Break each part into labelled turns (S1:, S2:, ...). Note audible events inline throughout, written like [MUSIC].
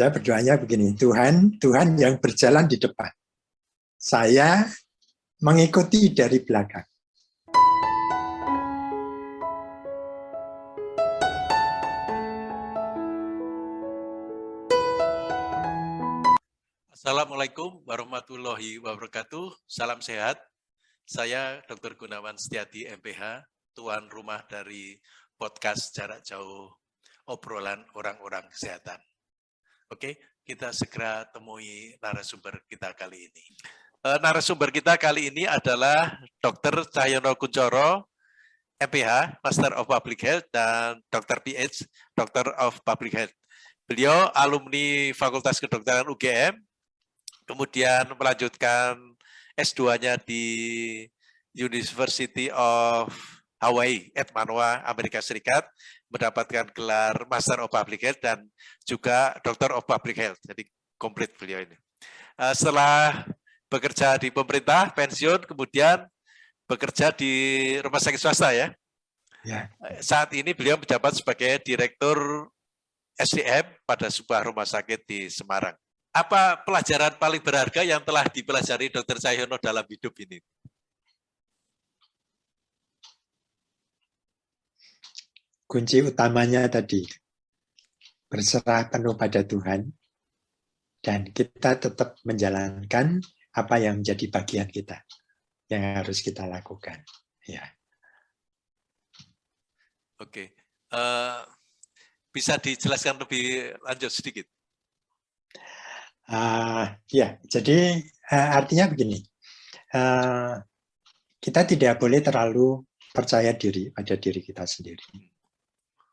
S1: Saya berdoanya begini, Tuhan, Tuhan yang berjalan di depan. Saya mengikuti dari belakang.
S2: Assalamualaikum warahmatullahi wabarakatuh. Salam sehat. Saya Dr. Gunawan Setiati MPH, tuan rumah dari podcast jarak jauh obrolan orang-orang kesehatan. Oke, kita segera temui narasumber kita kali ini. Uh, narasumber kita kali ini adalah Dr. Cahyono Kuncoro, MPH, Master of Public Health, dan Dr. PH, Doctor of Public Health. Beliau alumni Fakultas Kedokteran UGM, kemudian melanjutkan S2-nya di University of Hawaii at Manoa, Amerika Serikat, mendapatkan gelar Master of Public Health dan juga Doctor of Public Health. Jadi komplit beliau ini. Uh, setelah bekerja di pemerintah, pensiun, kemudian bekerja di rumah sakit swasta ya. ya. Eh, saat ini beliau menjabat sebagai Direktur SDM pada sebuah rumah sakit di Semarang. Apa pelajaran paling berharga yang telah dipelajari Dr. Cahyono dalam hidup ini?
S1: Kunci utamanya tadi berserah penuh pada Tuhan dan kita tetap menjalankan apa yang menjadi bagian kita yang harus kita lakukan. Ya.
S2: Oke uh, bisa dijelaskan lebih lanjut sedikit?
S1: Uh, ya jadi uh, artinya begini. Uh, kita tidak boleh terlalu percaya diri pada diri kita sendiri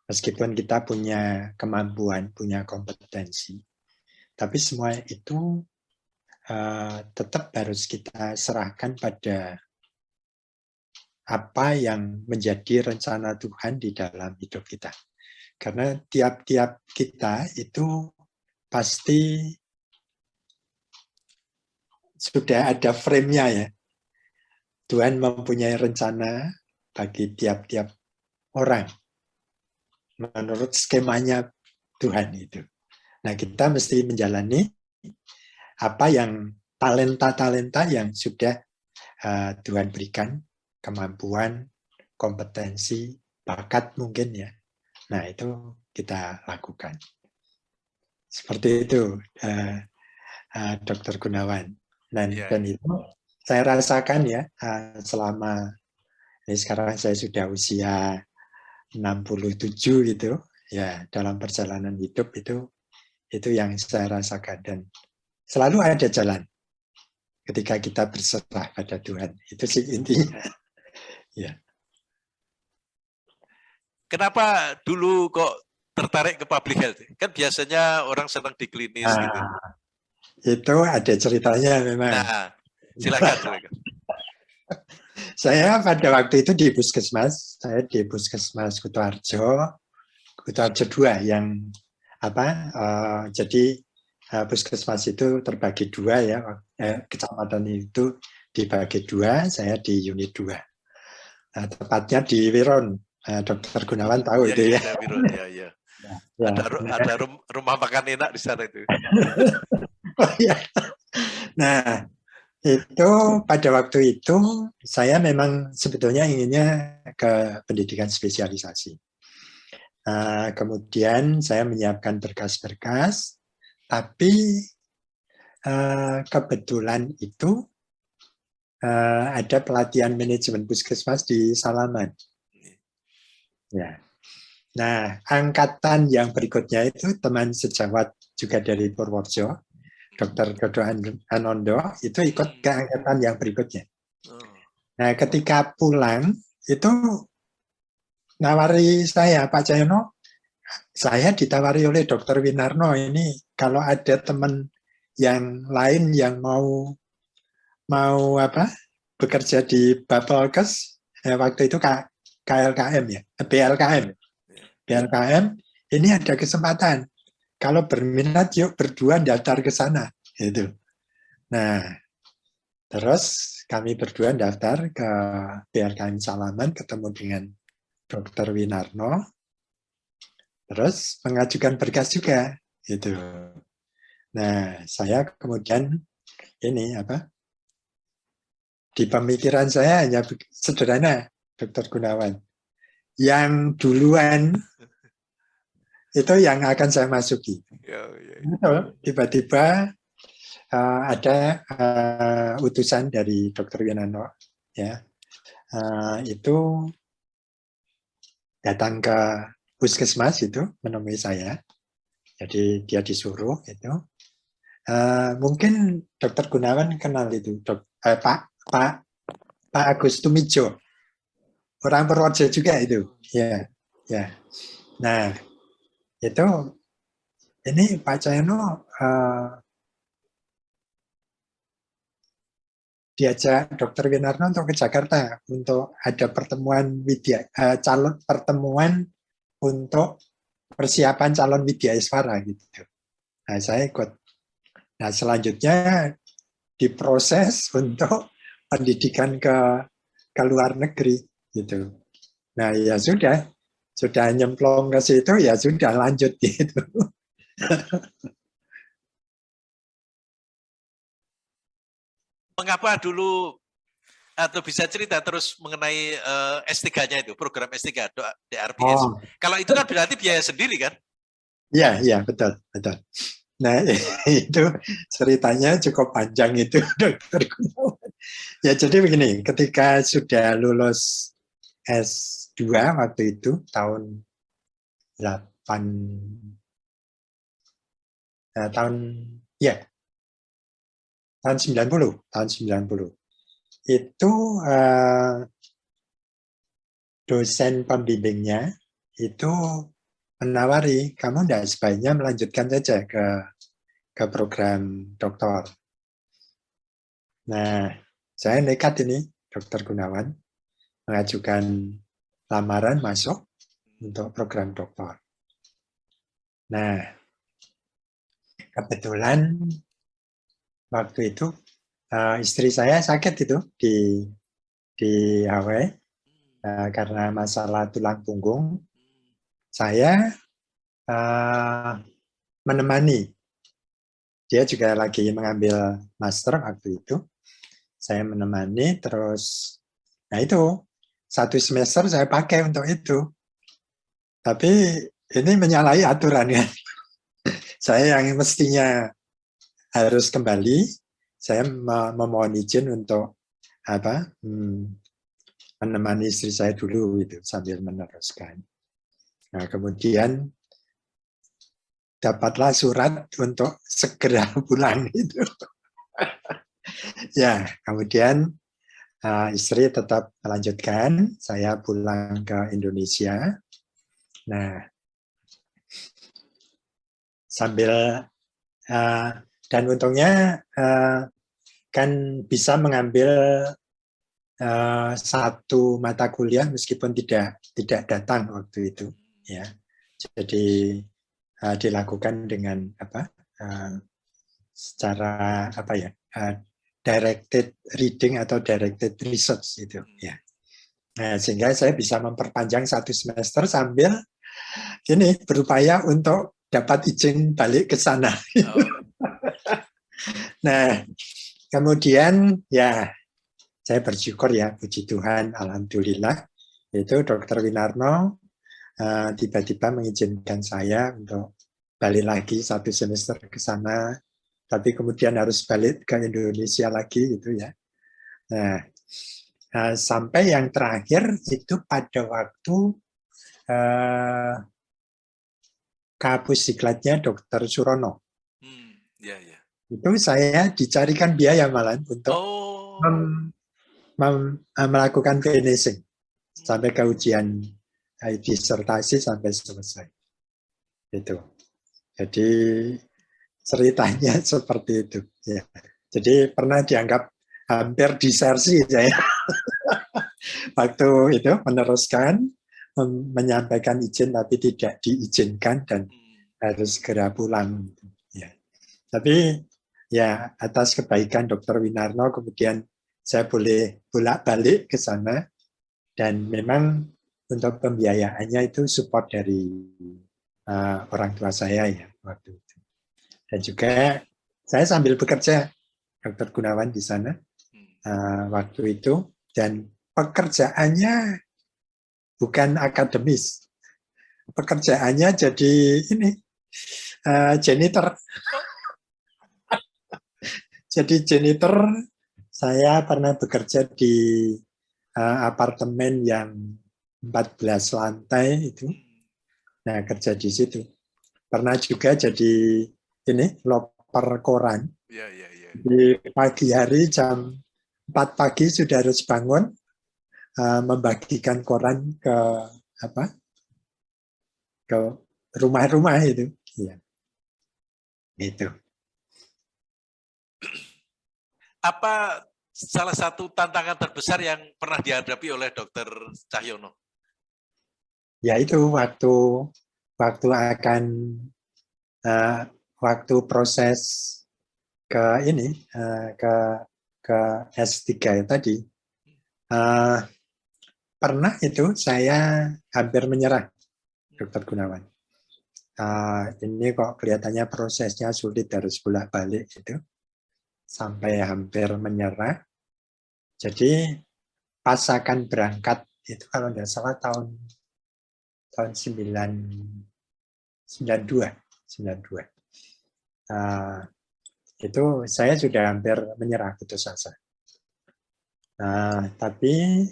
S1: Meskipun kita punya kemampuan, punya kompetensi, tapi semua itu uh, tetap harus kita serahkan pada apa yang menjadi rencana Tuhan di dalam hidup kita. Karena tiap-tiap kita itu pasti sudah ada frame-nya ya. Tuhan mempunyai rencana bagi tiap-tiap orang menurut skemanya Tuhan itu. Nah, kita mesti menjalani apa yang talenta-talenta yang sudah uh, Tuhan berikan, kemampuan, kompetensi, bakat mungkin ya. Nah, itu kita lakukan. Seperti itu, uh, uh, Dr. Gunawan. Dan, yeah. dan itu saya rasakan ya, uh, selama ini sekarang saya sudah usia 67 gitu. Ya dalam perjalanan hidup itu itu yang saya rasakan. Dan selalu ada jalan ketika kita berserah pada Tuhan. Itu sih intinya. [LAUGHS] Ya.
S2: Kenapa dulu kok tertarik ke public health? Kan biasanya orang senang di klinis nah, gitu.
S1: itu ada ceritanya memang.
S2: Nah silakan silakan [LAUGHS]
S1: saya pada waktu itu di puskesmas, saya di puskesmas Kutoarjo, Kutoarjo 2 yang apa? Uh, jadi uh, puskesmas itu terbagi dua ya, eh, kecamatan itu dibagi dua, saya di unit dua. Nah, tepatnya di Wiron, uh, Dokter Gunawan tahu ya, itu ya. ya, Wiron, ya, ya. [LAUGHS]
S2: Ya, ada, ada rumah makan enak di sana itu. [LAUGHS]
S1: oh, ya. Nah, itu pada waktu itu saya memang sebetulnya inginnya ke pendidikan spesialisasi. Uh, kemudian saya menyiapkan berkas-berkas, tapi uh, kebetulan itu uh, ada pelatihan manajemen puskesmas di Salaman. Ya. Nah, angkatan yang berikutnya itu teman sejawat juga dari Purworejo, Dr. Dodo Anondo itu ikut ke angkatan yang berikutnya. Oh. Nah, ketika pulang itu nawari saya, Pak Cahyono, saya ditawari oleh Dr. Winarno ini kalau ada teman yang lain yang mau mau apa bekerja di Bapelkes ya, waktu itu KLKM ya, BLKM. Iya. BLKM ini ada kesempatan kalau berminat yuk berdua daftar ke sana itu. Nah, terus kami berdua daftar ke BLKM Salaman ketemu dengan Dr. Winarno. Terus mengajukan berkas juga itu. Nah, saya kemudian ini apa? Di pemikiran saya hanya sederhana, Dokter Gunawan. Yang duluan itu yang akan saya masuki. Ya, ya, ya. Tiba-tiba uh, ada uh, utusan dari Dokter Winano, ya, uh, itu datang ke puskesmas itu menemui saya. Jadi dia disuruh itu Uh, mungkin Dokter Gunawan kenal itu, dok, eh, Pak Pak Pak Agus Tumijo, orang Purworejo juga itu, ya, ya. Nah, itu ini Pak Cahyono uh, diajak Dokter Winarno untuk ke Jakarta untuk ada pertemuan widya uh, calon pertemuan untuk persiapan calon widya iswara gitu. Nah, saya ikut Nah, selanjutnya diproses untuk pendidikan ke ke luar negeri gitu. Nah, ya sudah, sudah nyemplung ke situ ya sudah lanjut gitu.
S2: Mengapa dulu atau bisa cerita terus mengenai uh, eh, S3-nya itu, program S3 DRPS. Oh. Kalau itu kan berarti biaya sendiri kan?
S1: Iya, iya, betul, betul. Nah, [LAUGHS] itu ceritanya cukup panjang itu, [LAUGHS] dokter Ya, jadi begini, ketika sudah lulus S2 waktu itu, tahun 8, eh, tahun, ya, tahun 90, tahun 90. Itu eh, dosen pembimbingnya itu menawari kamu tidak sebaiknya melanjutkan saja ke ke program doktor. Nah, saya nekat ini, Dokter Gunawan, mengajukan lamaran masuk untuk program doktor. Nah, kebetulan waktu itu uh, istri saya sakit itu di di Hawaii uh, karena masalah tulang punggung saya uh, menemani. Dia juga lagi mengambil master waktu itu. Saya menemani, terus, nah itu, satu semester saya pakai untuk itu. Tapi ini menyalahi aturan ya. [LAUGHS] saya yang mestinya harus kembali, saya memohon izin untuk apa hmm, menemani istri saya dulu itu sambil meneruskan. Nah, kemudian dapatlah surat untuk segera [LAUGHS] pulang itu. [LAUGHS] ya, kemudian uh, istri tetap melanjutkan, saya pulang ke Indonesia. Nah, sambil uh, dan untungnya uh, kan bisa mengambil uh, satu mata kuliah meskipun tidak tidak datang waktu itu ya jadi uh, dilakukan dengan apa uh, secara apa ya uh, directed reading atau directed research itu ya. Nah, sehingga saya bisa memperpanjang satu semester sambil ini berupaya untuk dapat izin balik ke sana. Oh. [LAUGHS] nah kemudian ya saya bersyukur ya puji Tuhan alhamdulillah itu dokter Winarno Eh, tiba-tiba uh, mengizinkan saya untuk balik lagi satu semester ke sana, tapi kemudian harus balik ke Indonesia lagi gitu ya. Nah, uh, sampai yang terakhir itu pada waktu uh, kapus diklatnya Dokter Surono. Hmm, ya, ya. Itu saya dicarikan biaya malah untuk oh. mem, mem, melakukan finishing sampai ke ujian disertasi sampai selesai. Itu. Jadi ceritanya [LAUGHS] seperti itu. Ya. Jadi pernah dianggap hampir disersi saya. [LAUGHS] Waktu itu meneruskan, menyampaikan izin tapi tidak diizinkan dan harus segera pulang. Ya. Tapi ya atas kebaikan Dokter Winarno kemudian saya boleh bolak-balik ke sana dan memang untuk pembiayaannya itu support dari uh, orang tua saya ya waktu. Dan juga saya sambil bekerja, Dr. Gunawan di sana uh, waktu itu, dan pekerjaannya bukan akademis, pekerjaannya jadi ini uh, janitor. [LAUGHS] jadi janitor, saya pernah bekerja di uh, apartemen yang 14 lantai itu. Nah, kerja di situ. Pernah juga jadi ini loper koran. Ya, ya, ya. Di pagi hari jam 4 pagi sudah harus bangun uh, membagikan koran ke apa? ke rumah-rumah itu. Ya. Itu.
S2: Apa salah satu tantangan terbesar yang pernah dihadapi oleh Dokter Cahyono?
S1: Ya itu waktu waktu akan uh, waktu proses ke ini uh, ke ke S3 tadi uh, pernah itu saya hampir menyerah dokter Gunawan. Uh, ini kok kelihatannya prosesnya sulit harus bolak balik itu sampai hampir menyerah. Jadi pas akan berangkat itu kalau tidak salah tahun tahun 9 92 92 uh, itu saya sudah hampir menyerah putus asa uh, tapi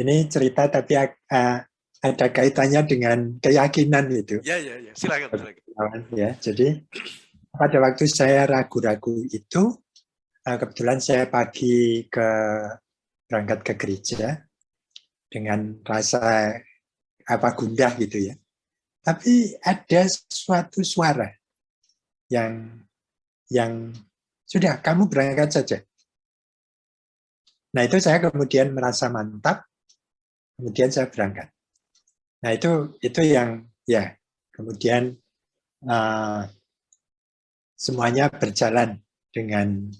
S1: ini cerita tapi uh, ada kaitannya dengan keyakinan itu
S2: ya ya ya. Silakan, silakan.
S1: ya. Jadi pada waktu saya ragu-ragu itu uh, kebetulan saya pagi ke berangkat ke gereja dengan rasa apa gundah gitu ya. Tapi ada suatu suara yang yang sudah kamu berangkat saja. Nah itu saya kemudian merasa mantap, kemudian saya berangkat. Nah itu itu yang ya kemudian uh, semuanya berjalan dengan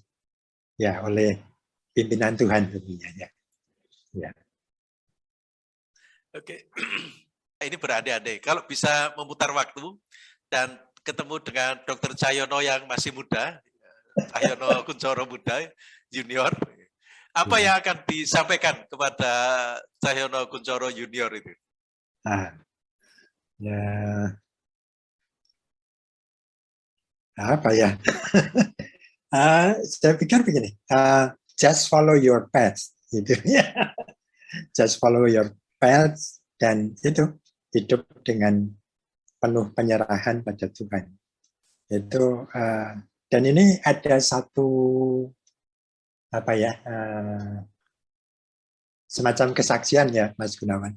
S1: ya oleh pimpinan Tuhan tentunya ya. ya.
S2: Oke. [CLEARS THROAT] ini beradik-adik. Kalau bisa memutar waktu dan ketemu dengan Dokter Cahyono yang masih muda, Cahyono [LAUGHS] Kuncoro muda, junior, apa iya. yang akan disampaikan kepada Cahyono Kuncoro junior itu?
S1: Ah, ya, apa ya? uh, [LAUGHS] saya pikir begini, uh, just follow your path, gitu ya. [LAUGHS] just follow your path dan itu hidup dengan penuh penyerahan pada Tuhan. Itu uh, dan ini ada satu apa ya uh, semacam kesaksian ya Mas Gunawan.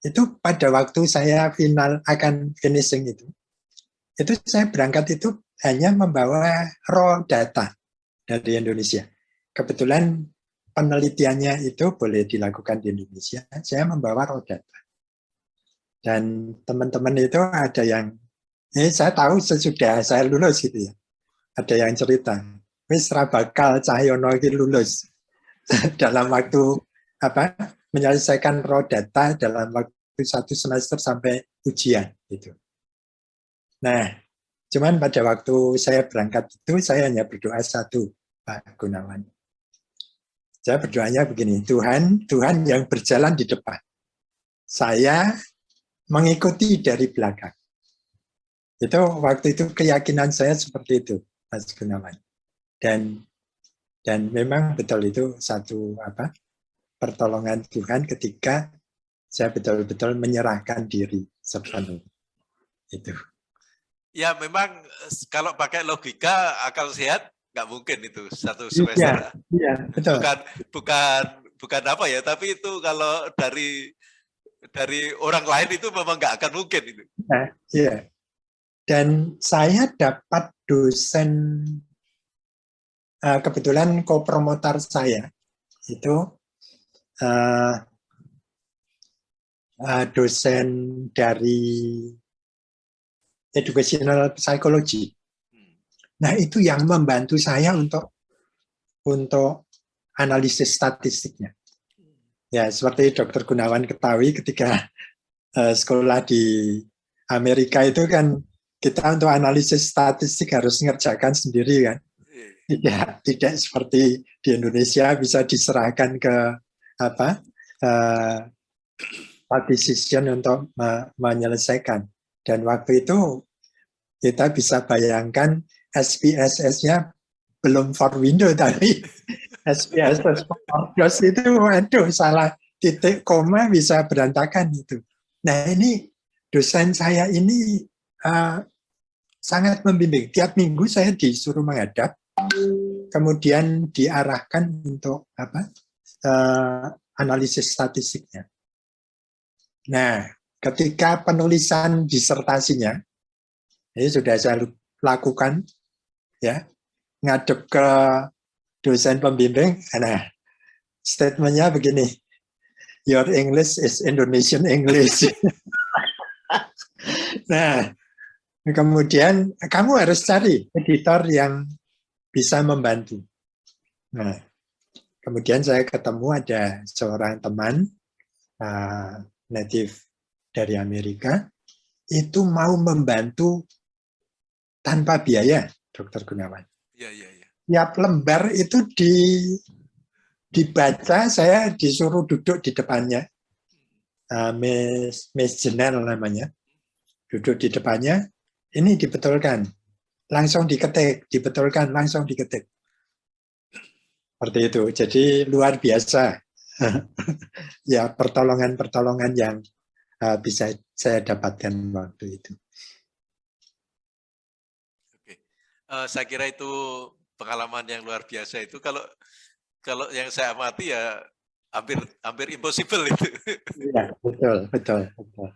S1: Itu pada waktu saya final akan finishing itu, itu saya berangkat itu hanya membawa raw data dari Indonesia. Kebetulan penelitiannya itu boleh dilakukan di Indonesia, saya membawa raw data. Dan teman-teman itu ada yang, eh saya tahu sesudah saya lulus gitu ya, ada yang cerita, wis bakal Cahyono ini lulus [LAUGHS] dalam waktu apa menyelesaikan raw data dalam waktu satu semester sampai ujian gitu. Nah, cuman pada waktu saya berangkat itu saya hanya berdoa satu, Pak Gunawan. Saya berdoanya begini, Tuhan, Tuhan yang berjalan di depan. Saya mengikuti dari belakang. Itu waktu itu keyakinan saya seperti itu, Mas Gunawan. Dan dan memang betul itu satu apa pertolongan Tuhan ketika saya betul-betul menyerahkan diri sepenuhnya. Itu.
S2: Ya memang kalau pakai logika akal sehat nggak mungkin itu satu iya, semester. Iya, iya betul. Bukan bukan bukan apa ya, tapi itu kalau dari dari orang lain itu memang nggak akan mungkin itu.
S1: Nah, iya. Dan saya dapat dosen uh, kebetulan kopromotor saya itu uh, uh, dosen dari educational psychology. Nah itu yang membantu saya untuk untuk analisis statistiknya. Ya, seperti Dokter Gunawan ketahui ketika uh, sekolah di Amerika itu kan kita untuk analisis statistik harus mengerjakan sendiri kan. Tidak, tidak seperti di Indonesia bisa diserahkan ke apa uh, statistician untuk me menyelesaikan. Dan waktu itu kita bisa bayangkan SPSS-nya belum for window [LAUGHS] tadi. For DOS itu, waduh salah titik koma bisa berantakan itu. Nah ini dosen saya ini uh, sangat membimbing. Tiap minggu saya disuruh menghadap, kemudian diarahkan untuk apa uh, analisis statistiknya. Nah, ketika penulisan disertasinya, ini sudah saya lakukan, ya, ngadep ke dosen pembimbing, nah, statementnya begini, your English is Indonesian English. [LAUGHS] nah, kemudian kamu harus cari editor yang bisa membantu. Nah, kemudian saya ketemu ada seorang teman, uh, native dari Amerika, itu mau membantu tanpa biaya, Dokter Gunawan. Ya, ya, ya. Tiap lembar itu di dibaca, saya disuruh duduk di depannya. Uh, Miss, Miss Jenel namanya. Duduk di depannya, ini dibetulkan. Langsung diketik, dibetulkan, langsung diketik. Seperti itu. Jadi luar biasa [LAUGHS] ya pertolongan-pertolongan yang uh, bisa saya dapatkan waktu itu.
S2: Oke, uh, saya kira itu pengalaman yang luar biasa itu. Kalau kalau yang saya amati ya hampir hampir impossible itu.
S1: Iya betul betul betul.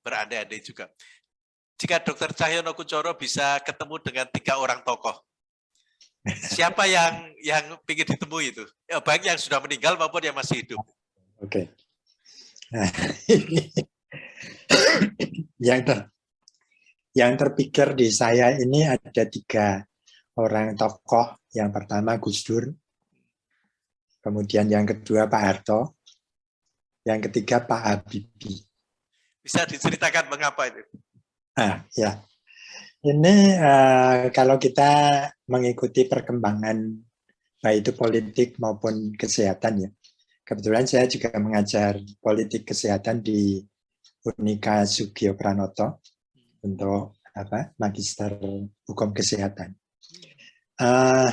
S2: Berandai-andai juga. Jika Dokter Cahyono Kucoro bisa ketemu dengan tiga orang tokoh, Siapa yang yang ingin ditemui itu? Ya, baik yang sudah meninggal maupun yang masih hidup.
S1: Oke. Okay. [LAUGHS] Nah, yang ter, yang terpikir di saya ini ada tiga orang tokoh. Yang pertama Gus Dur, kemudian yang kedua Pak Harto, yang ketiga Pak Habibie.
S2: Bisa diceritakan mengapa itu?
S1: Ah, ya. Ini uh, kalau kita mengikuti perkembangan baik itu politik maupun kesehatan ya. Kebetulan saya juga mengajar politik kesehatan di Unika Sugio Pranoto untuk apa magister hukum kesehatan. Uh,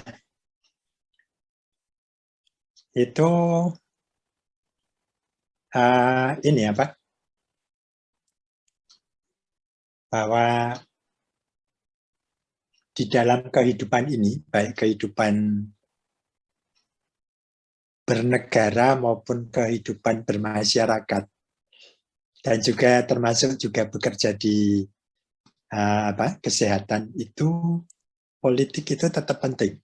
S1: itu uh, ini apa? Bahwa di dalam kehidupan ini, baik kehidupan bernegara maupun kehidupan bermasyarakat, dan juga termasuk juga bekerja di uh, apa kesehatan itu politik itu tetap penting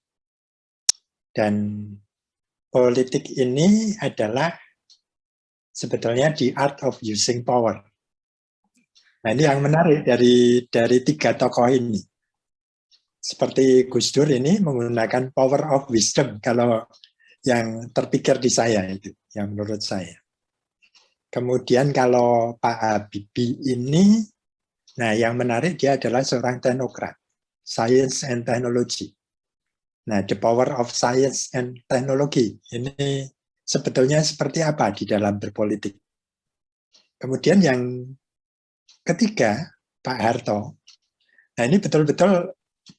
S1: dan politik ini adalah sebetulnya the art of using power. Nah ini yang menarik dari dari tiga tokoh ini seperti Gus Dur ini menggunakan power of wisdom kalau yang terpikir di saya itu, yang menurut saya. Kemudian kalau Pak Habibie ini, nah yang menarik dia adalah seorang teknokrat, science and technology. Nah, the power of science and technology ini sebetulnya seperti apa di dalam berpolitik. Kemudian yang ketiga, Pak Harto. Nah, ini betul-betul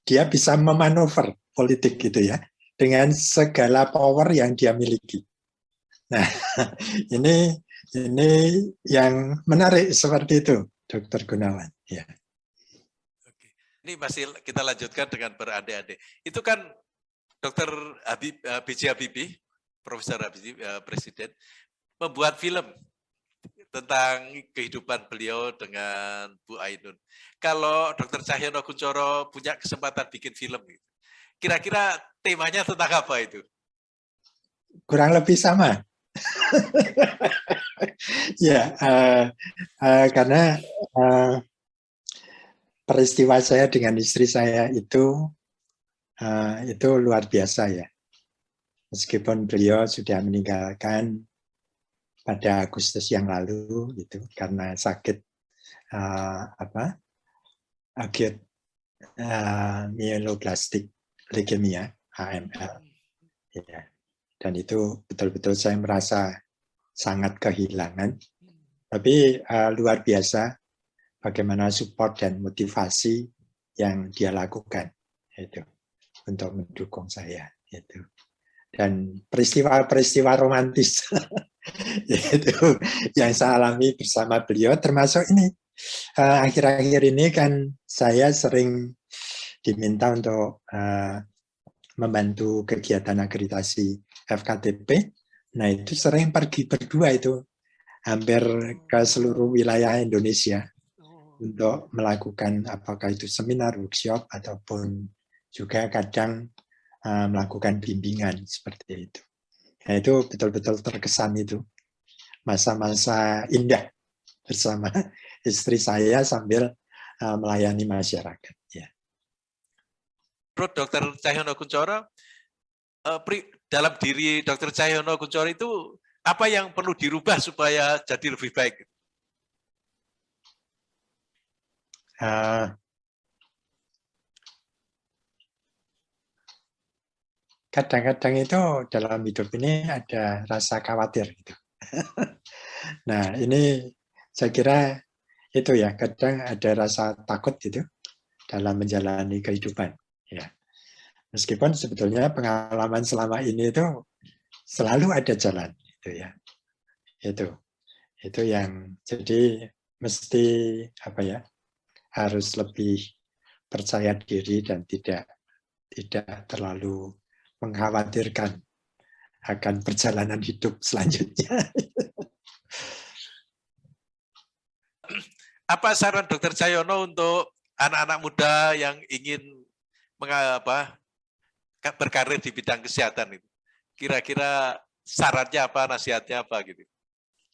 S1: dia bisa memanuver politik gitu ya dengan segala power yang dia miliki. Nah, [LAUGHS] ini ini yang menarik seperti itu, Dokter Gunawan. Ya.
S2: Ini masih kita lanjutkan dengan berandai-andai. Itu kan Dokter Habib, eh, B.J. Habibie, Profesor Habibie, uh, Presiden, membuat film tentang kehidupan beliau dengan Bu Ainun. Kalau Dr. Cahyono Kuncoro punya kesempatan bikin film, kira-kira temanya tentang apa itu?
S1: Kurang lebih sama. [LAUGHS] ya, uh, uh, karena uh, peristiwa saya dengan istri saya itu uh, itu luar biasa ya. Meskipun beliau sudah meninggalkan pada Agustus yang lalu gitu karena sakit uh, apa acute uh, myeloblastic leukemia AML. Ya. Dan itu betul-betul saya merasa sangat kehilangan. Tapi uh, luar biasa bagaimana support dan motivasi yang dia lakukan itu untuk mendukung saya itu dan peristiwa-peristiwa romantis [LAUGHS] itu yang saya alami bersama beliau termasuk ini. Eh, akhir-akhir ini kan saya sering diminta untuk uh, membantu kegiatan akreditasi FKTP nah itu sering pergi berdua itu hampir ke seluruh wilayah Indonesia untuk melakukan apakah itu seminar, workshop, ataupun juga kadang uh, melakukan bimbingan seperti itu. Nah, itu betul-betul terkesan itu. Masa-masa indah bersama [LAUGHS] istri saya sambil uh, melayani masyarakat. Ya.
S2: Bro, Dr. Cahyono Kuncoro, uh, dalam diri Dr. Cahyono Kuncoro itu apa yang perlu dirubah supaya jadi lebih baik?
S1: Eh, kadang-kadang itu dalam hidup ini ada rasa khawatir gitu. [LAUGHS] nah ini saya kira itu ya kadang ada rasa takut gitu dalam menjalani kehidupan ya. Meskipun sebetulnya pengalaman selama ini itu selalu ada jalan itu ya. Itu itu yang jadi mesti apa ya harus lebih percaya diri dan tidak tidak terlalu mengkhawatirkan akan perjalanan hidup selanjutnya.
S2: Apa saran Dokter Cayono untuk anak-anak muda yang ingin mengapa berkarir di bidang kesehatan itu? Kira-kira syaratnya apa, nasihatnya apa gitu?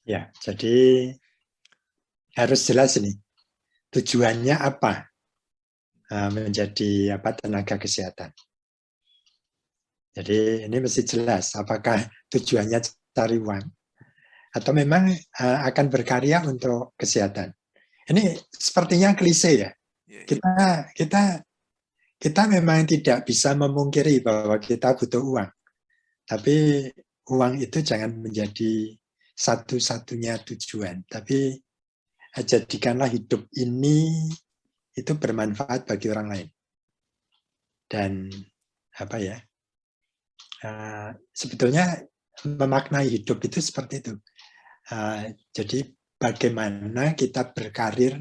S1: Ya, jadi harus jelas ini tujuannya apa eh, menjadi apa tenaga kesehatan. Jadi ini mesti jelas apakah tujuannya cari uang atau memang eh, akan berkarya untuk kesehatan. Ini sepertinya klise ya. Iya, iya. Kita kita kita memang tidak bisa memungkiri bahwa kita butuh uang. Tapi uang itu jangan menjadi satu-satunya tujuan, tapi jadikanlah hidup ini itu bermanfaat bagi orang lain. Dan apa ya, uh, sebetulnya memaknai hidup itu seperti itu. Uh, jadi bagaimana kita berkarir,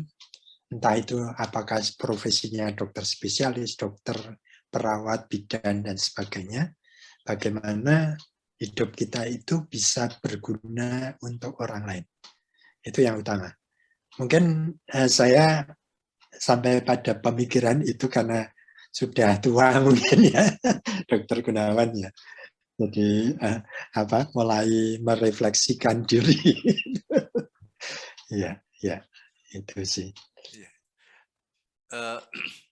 S1: entah itu apakah profesinya dokter spesialis, dokter, perawat, bidan, dan sebagainya, bagaimana hidup kita itu bisa berguna untuk orang lain. Itu yang utama. Mungkin eh, saya sampai pada pemikiran itu karena sudah tua [LAUGHS] mungkin ya, Dokter Gunawan ya. Jadi eh, apa mulai merefleksikan [LAUGHS] diri. ya, ya, itu sih.
S2: Uh, [CLEARS THROAT]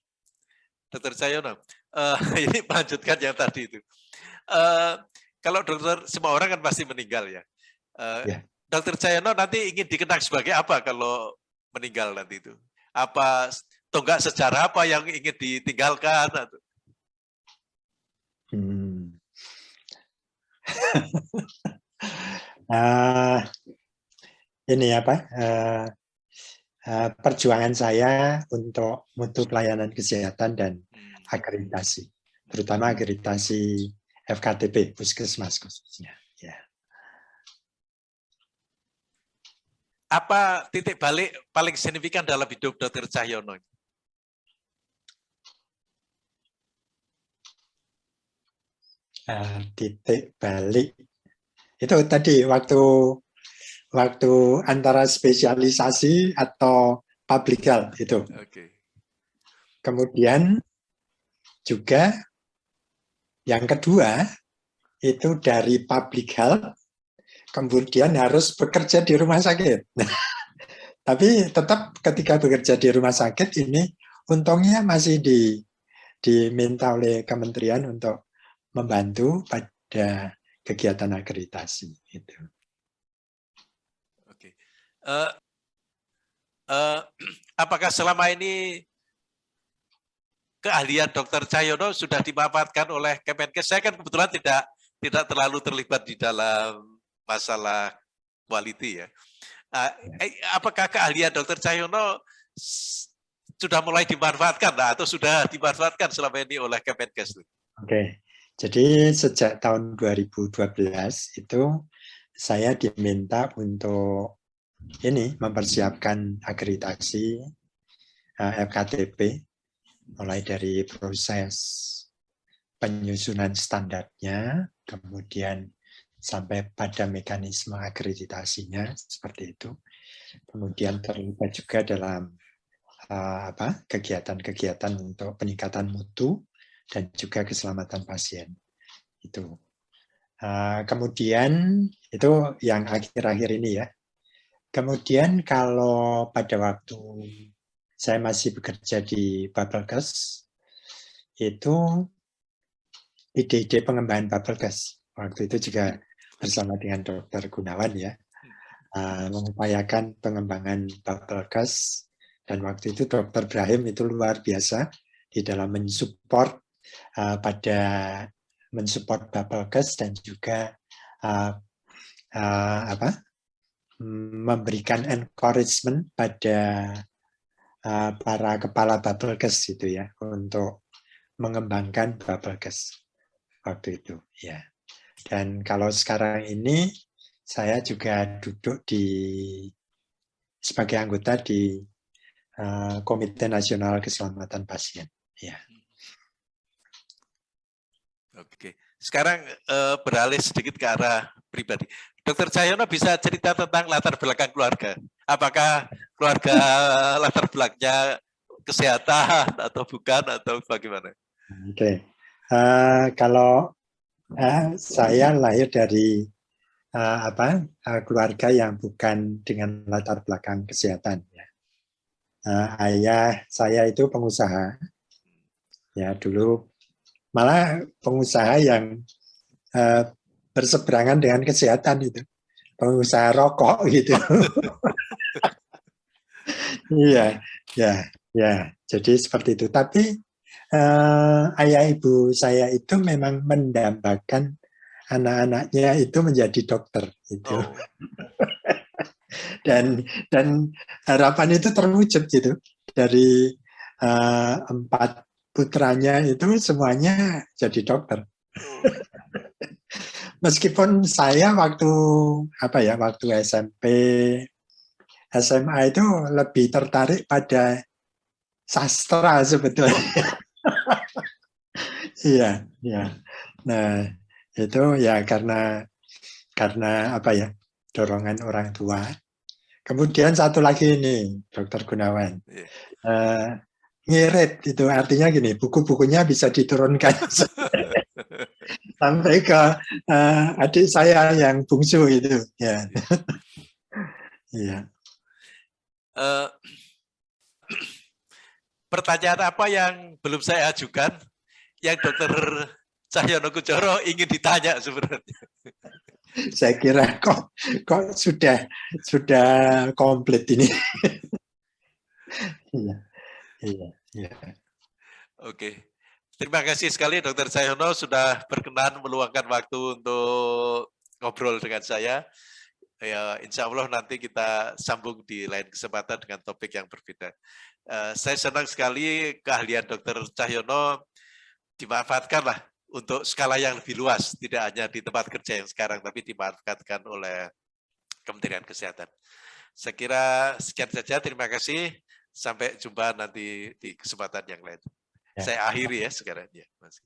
S2: dokter Cayono, uh, [LAUGHS] ini melanjutkan yang tadi itu. Uh, kalau dokter semua orang kan pasti meninggal ya. Uh, ya. Dokter Cayono nanti ingin dikenang sebagai apa kalau meninggal nanti itu? Apa tonggak sejarah apa yang ingin ditinggalkan? Hmm.
S1: uh, [LAUGHS] ini apa? Uh, uh, perjuangan saya untuk mutu pelayanan kesehatan dan hmm. akreditasi, terutama akreditasi FKTP, puskesmas khususnya.
S2: Apa titik balik paling signifikan dalam hidup Dr. Cahyono?
S1: Uh, titik balik itu tadi waktu waktu antara spesialisasi atau public health itu. Okay. Kemudian juga yang kedua itu dari public health kemudian harus bekerja di rumah sakit. [LAUGHS] tapi tetap ketika bekerja di rumah sakit ini untungnya masih di, diminta oleh kementerian untuk membantu pada kegiatan akreditasi itu.
S2: Oke. Uh, uh, apakah selama ini keahlian Dokter Cahyono sudah dimanfaatkan oleh Kemenkes. Saya kan kebetulan tidak tidak terlalu terlibat di dalam masalah quality ya. Uh, apakah keahlian Dokter Cahyono sudah mulai dimanfaatkan nah, atau sudah dimanfaatkan selama ini oleh Kemenkes?
S1: Oke, okay. jadi sejak tahun 2012 itu saya diminta untuk ini mempersiapkan akreditasi uh, FKTP mulai dari proses penyusunan standarnya, kemudian sampai pada mekanisme akreditasinya seperti itu. Kemudian terlibat juga dalam uh, apa kegiatan-kegiatan untuk peningkatan mutu dan juga keselamatan pasien. Itu. Uh, kemudian itu yang akhir-akhir ini ya. Kemudian kalau pada waktu saya masih bekerja di Babelkes, itu ide-ide pengembangan Babelkes. Waktu itu juga bersama dengan Dokter Gunawan ya, uh, mengupayakan pengembangan Babelkes. Dan waktu itu Dokter Brahim itu luar biasa di dalam mensupport uh, pada mensupport Babelkes dan juga uh, uh, apa memberikan encouragement pada uh, para kepala Babelkes itu ya untuk mengembangkan Babelkes waktu itu ya. Dan kalau sekarang ini saya juga duduk di sebagai anggota di uh, Komite Nasional Keselamatan Pasien ya.
S2: Oke, sekarang uh, beralih sedikit ke arah pribadi. Dokter Cahyono bisa cerita tentang latar belakang keluarga. Apakah keluarga [LAUGHS] latar belakangnya kesehatan atau bukan atau bagaimana?
S1: Oke, okay. uh, kalau uh, saya lahir dari uh, apa uh, keluarga yang bukan dengan latar belakang kesehatan. Ya. Uh, ayah saya itu pengusaha, ya dulu malah pengusaha yang uh, berseberangan dengan kesehatan itu pengusaha rokok [LAUGHS] gitu. [LAUGHS] Iya ya ya. Jadi seperti itu. Tapi uh, ayah ibu saya itu memang mendambakan anak-anaknya itu menjadi dokter itu oh. [LAUGHS] dan dan harapan itu terwujud gitu. Dari uh, empat putranya itu semuanya jadi dokter. Oh [LAUGHS] meskipun saya waktu apa ya waktu SMP SMA itu lebih tertarik pada sastra sebetulnya. iya, iya. Nah, itu ya karena karena apa ya? dorongan orang tua. Kemudian satu lagi ini, Dokter Gunawan. Uh, ngirit itu artinya gini, buku-bukunya bisa diturunkan [LAUGHS] sampai ke uh, adik saya yang bungsu itu ya iya uh,
S2: pertanyaan apa yang belum saya ajukan? Yang dokter Cahyono Kujoro ingin ditanya sebenarnya.
S1: Saya kira kok kok sudah sudah komplit ini. Iya iya iya.
S2: Oke. Terima kasih sekali Dokter Cahyono sudah berkenan meluangkan waktu untuk ngobrol dengan saya. Ya, insya Allah nanti kita sambung di lain kesempatan dengan topik yang berbeda. Uh, saya senang sekali keahlian Dokter Cahyono dimanfaatkanlah untuk skala yang lebih luas, tidak hanya di tempat kerja yang sekarang, tapi dimanfaatkan oleh Kementerian Kesehatan. Saya kira sekian saja, terima kasih. Sampai jumpa nanti di kesempatan yang lain. Ya. Saya akhiri ya sekarang ya. Mas.